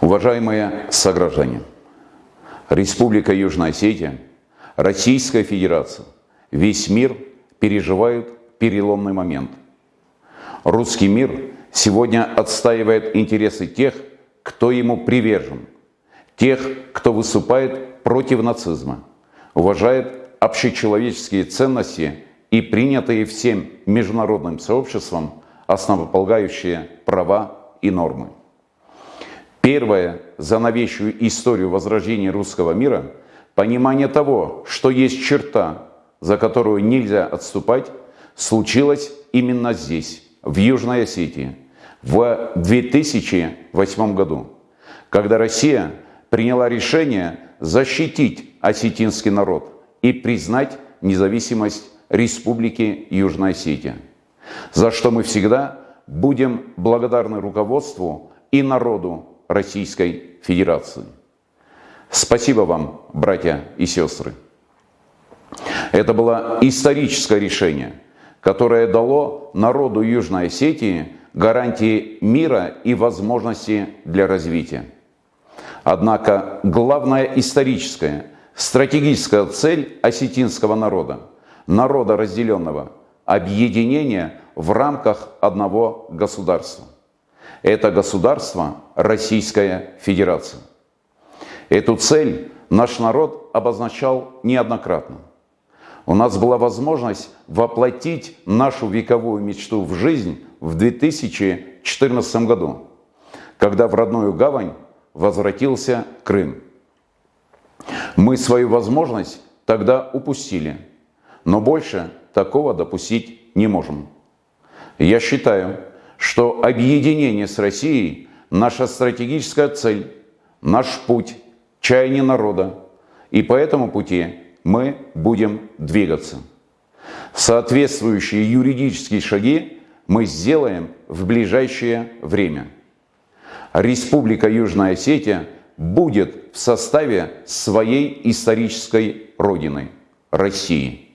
Уважаемые сограждане, Республика Южная Осетия, Российская Федерация, весь мир переживают переломный момент. Русский мир сегодня отстаивает интересы тех, кто ему привержен, тех, кто выступает против нацизма, уважает общечеловеческие ценности и принятые всем международным сообществом основополагающие права и нормы. Первое за новейшую историю возрождения русского мира – понимание того, что есть черта, за которую нельзя отступать, случилось именно здесь, в Южной Осетии, в 2008 году, когда Россия приняла решение защитить осетинский народ и признать независимость Республики Южная Осетия, за что мы всегда будем благодарны руководству и народу Российской Федерации. Спасибо вам, братья и сестры. Это было историческое решение, которое дало народу Южной Осетии гарантии мира и возможности для развития. Однако главная историческая, стратегическая цель осетинского народа, народа разделенного, объединение в рамках одного государства – это государство Российская Федерация. Эту цель наш народ обозначал неоднократно. У нас была возможность воплотить нашу вековую мечту в жизнь в 2014 году, когда в родную гавань возвратился Крым. Мы свою возможность тогда упустили, но больше такого допустить не можем. Я считаю, что объединение с Россией – наша стратегическая цель, наш путь, чаяние народа. И по этому пути мы будем двигаться. Соответствующие юридические шаги мы сделаем в ближайшее время. Республика Южная Осетия будет в составе своей исторической родины – России.